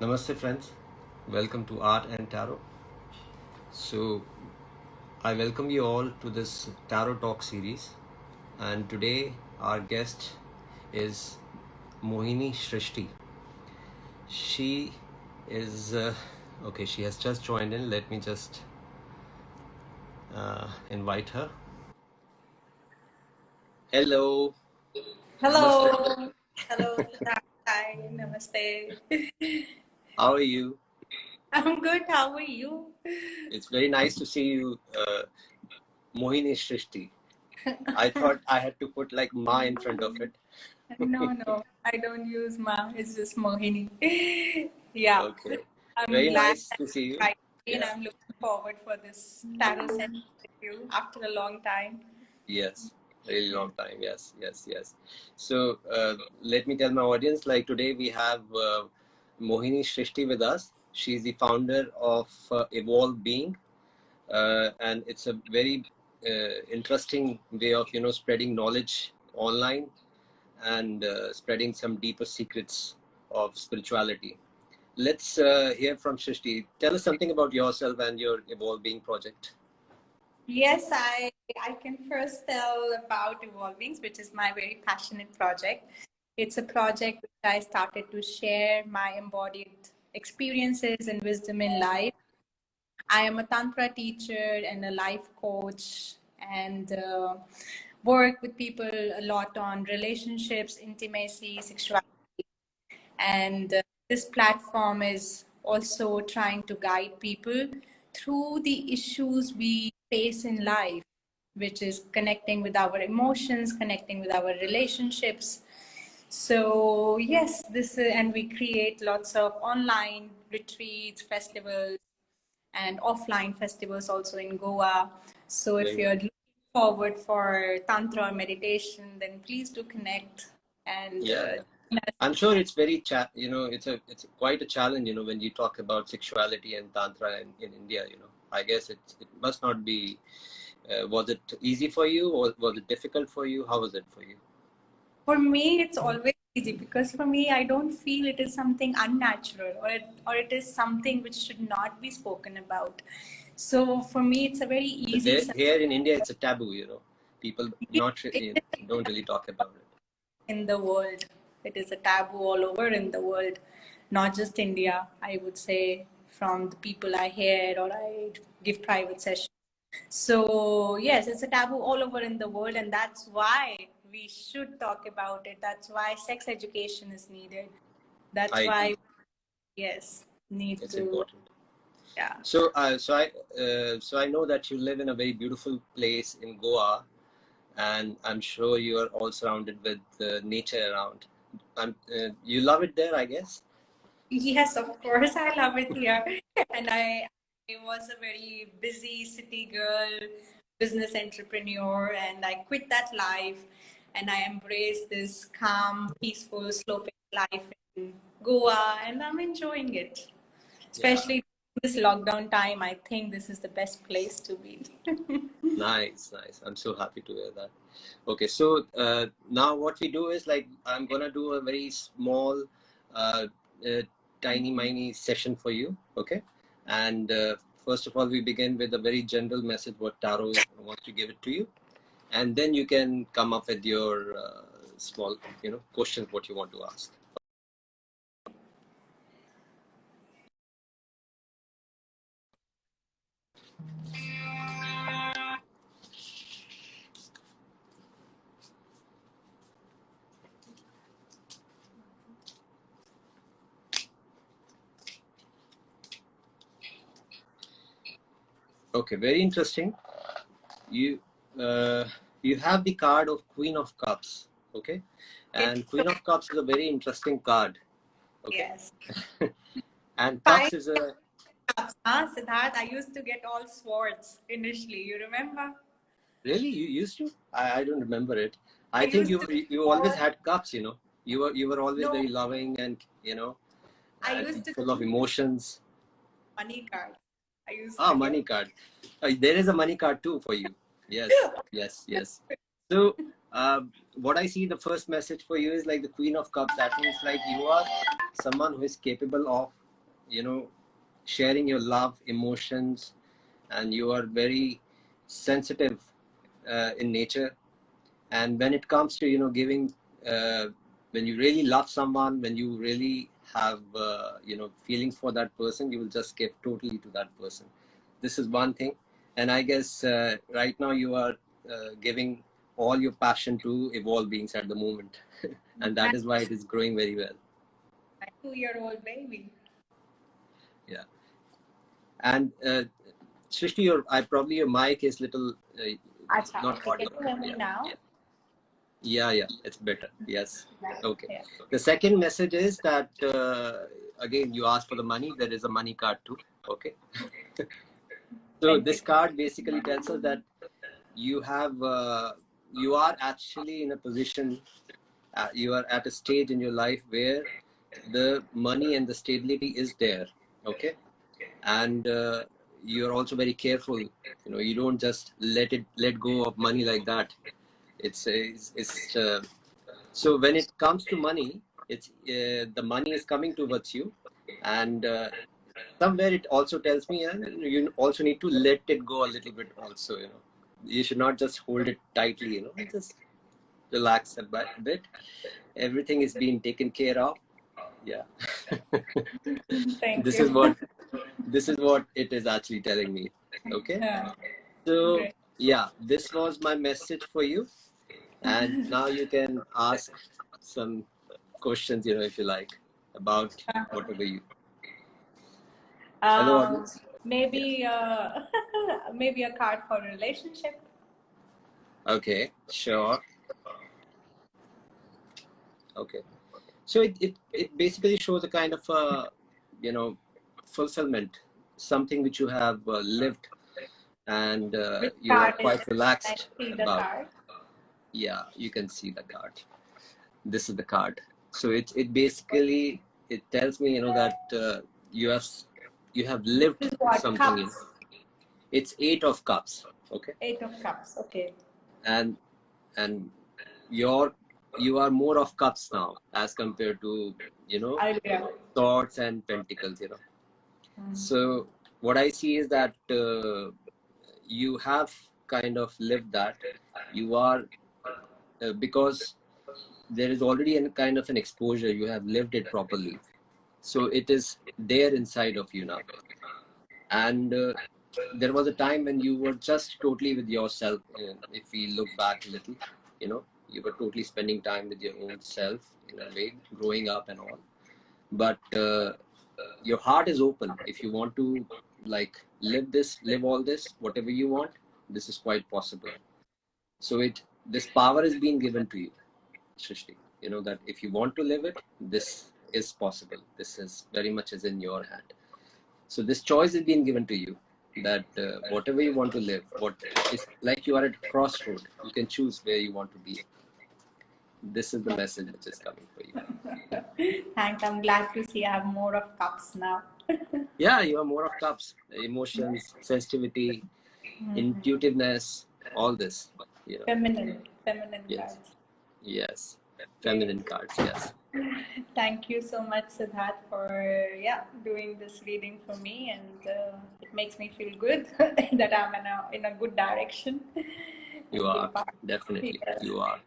Namaste friends, welcome to Art and Tarot. So, I welcome you all to this Tarot Talk series, and today our guest is Mohini Shrishti. She is uh, okay, she has just joined in. Let me just uh, invite her. Hello, Namaste. Hello. Hello. Hi. Namaste. How are you? I'm good. How are you? It's very nice to see you, uh, Mohini Shrishti. I thought I had to put like Ma in front of it. No, no. I don't use Ma. It's just Mohini. Yeah. Okay. I'm Very nice to see you. that and Yeah. I'm looking forward for this tarot session with you after a long time. Yes. Really long time. Yes. Yes. Yes. So uh, let me tell my audience. Like today we have uh, Mohini Shrishti with us. She's the founder of uh, Evolve Being, uh, and it's a very uh, interesting way of you know spreading knowledge online and uh, spreading some deeper secrets of spirituality. Let's uh, hear from Shrishti. Tell us something about yourself and your Evolve Being project. Yes, I I can first tell about Evolvings, which is my very passionate project. It's a project which I started to share my embodied experiences and wisdom in life. I am a Tantra teacher and a life coach and uh, work with people a lot on relationships, intimacy, sexuality. And uh, this platform is also trying to guide people through the issues we face in life, which is connecting with our emotions, connecting with our relationships. So, yes, this is, and we create lots of online retreats, festivals, and offline festivals also in Goa. So, if you're looking forward for Tantra or meditation, then please do connect and Yeah. uh. I'm sure it's very cha- you know it's a it's quite a challenge you know when you talk about sexuality and tantra in, in India you know I guess it it must not be uh, was it easy for you or was it difficult for you how was it for you For me, it's always easy because for me, I don't feel it is something unnatural or it, or it is something which should not be spoken about. So for me, it's a very easy. there, here in India it's a taboo you know people not re- don't really talk about it in the world. It is a taboo all over in the world, not just India. I would say from the people I hear or I give private sessions. So yes, it's a taboo all over in the world, and that's why we should talk about it. That's why sex education is needed. That's I why agree yes, need it's to important yeah. so uh, so I uh, so I know that you live in a very beautiful place in Goa and I'm sure you are all surrounded with uh, nature around uh, you love it there I guess Yes, of course, I love it here. And I, I was a very busy city girl, business entrepreneur, and I quit that life and I embrace this calm, peaceful, sloping life in Goa, and I'm enjoying it. yeah Especially this lockdown time, I think this is the best place to be. Nice, nice. I'm so happy to hear that. Okay, so uh, now what we do is like I'm gonna do a very small, uh, uh, tiny, miny session for you. Okay, and uh, first of all, we begin with a very general message what Tarot wants to give it to you, and then you can come up with your uh, small, you know, questions what you want to ask. Okay, very interesting. You uh, you have the card of Queen of Cups. Okay, and Queen of Cups is a very interesting card. Okay, Yes. and Five Cups is a cups, huh, Siddharth? I used to get all swords initially. You remember? really you used to. I, I don't remember it. I I think you you always had cups. You know, you were you were always no. very loving and you know I used to full of emotions. money card. I used Ah, money card. Uh, there is a money card too for you. Yes, yes, yes. So, um, what I see, the first message for you is like the Queen of Cups. That means like you are someone who is capable of you know, sharing your love, emotions, and you are very sensitive uh, in nature. And when it comes to, you know, giving, uh, when you really love someone, when you really have, uh, you know, feelings for that person, you will just give totally to that person. This is one thing. And I guess uh, right now you are uh, giving all your passion to evolve beings at the moment. and that is why it is growing very well. My two-year-old baby. Yeah. And uh, Srishti, your I probably your mic is little uh, Acha, not okay, can you hear me Yeah, now? yeah. Yeah, yeah, it's better. Yes. Okay. Yeah. The second message is that uh, again you asked for the money. There is a money card too. Okay. so this card basically tells us that you have uh, you are actually in a position. Uh, you are at a stage in your life where the money and the stability is there. Okay. And uh, you're also very careful. You know, you don't just let it let go of money like that. It's it's, it's uh, so when it comes to money, it's uh, the money is coming towards you, and uh, somewhere it also tells me uh, you also need to let it go a little bit. Also, you know, you should not just hold it tightly. You know, just relax a bit. bit. Everything is being taken care of. Yeah, Thank this you. is what this is what it is actually telling me. Okay. Yeah. So Great. yeah, this was my message for you, and now you can ask some questions, you know, if you like, about whatever you. Um, maybe uh, maybe a card for a relationship. Okay, sure. Okay, so it it, it basically shows a kind of uh, you know fulfillment, something which you have uh, lived, and uh, you are quite relaxed about. card? Yeah, you can see the card. This is the card. So it it basically it tells me you know that uh, you have you have lived something. In, cups. it's eight of cups. Okay, Eight of cups. Okay. and and your you are more of cups now as compared to you know swords and pentacles. You know. Mm. So what I see is that uh, you have kind of lived that. You are uh, because there is already a kind of an exposure. You have lived it properly, so it is there inside of you now. And uh, there was a time when you were just totally with yourself. Uh, if we look back a little, you know, you were totally spending time with your own self in a way, growing up and all. But uh, your heart is open if you want to like live this live all this whatever you want this is quite possible so it this power is being given to you Shrishti. you know that if you want to live it this is possible this is very much is in your hand so this choice is being given to you that uh, whatever you want to live what is like you are at a crossroad you can choose where you want to be this is the message which is coming for you Thanks. I'm glad to see I have more of cups now. yeah you have more of cups emotions sensitivity Mm. intuitiveness all this you know Feminine. Feminine Yes. cards. yes feminine cards yes Thank you so much, Siddharth, for yeah doing this reading for me, and uh, it makes me feel good that I'm in a in a good direction. you are definitely Yes. you are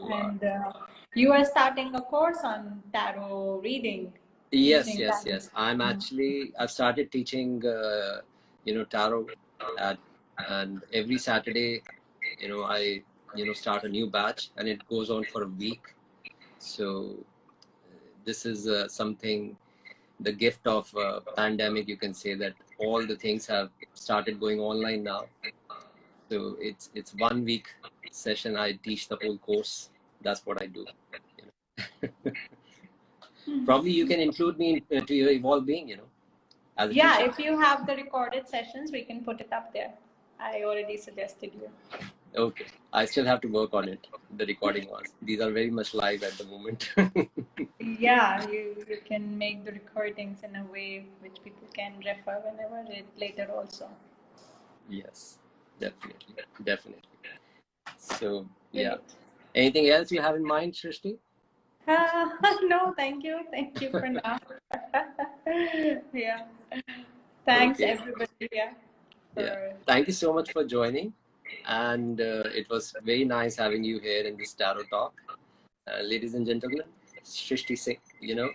you are And uh, you are starting a course on tarot reading. yes yes tarot. yes i'm actually i've started teaching uh, you know tarot at and every saturday you know i you know start a new batch and it goes on for a week so this is uh, something the gift of uh, pandemic you can say that all the things have started going online now so it's it's one week session i teach the whole course that's what i do you know. probably you can include me in, to your evolve being you know as Yeah, teacher. if you have the recorded sessions, we can put it up there. I already suggested you. Okay i still have to work on it the recording ones these are very much live at the moment Yeah, you, you can make the recordings in a way which people can refer whenever it later also. yes definitely definitely so yeah anything else you have in mind Shrishti? Uh, no, thank you. Thank you for now. yeah. Thanks, Okay. everybody. Yeah. Yeah. Thank you so much for joining. And uh, it was very nice having you here in this Tarot Talk. Uh, ladies and gentlemen, Shrishti Singh, you know,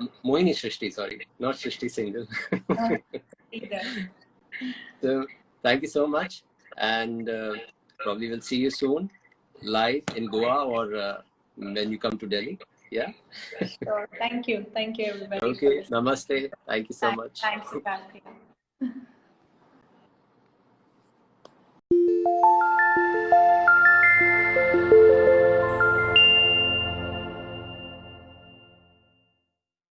M- Mohini Shrishti, sorry, not Shrishti. Either. so thank you so much. And uh, probably we'll see you soon live in Goa or uh, when you come to Delhi. Yeah. Sure. Thank you. Thank you, everybody. Okay. Namaste. Thank you so much. Thanks, Thank you.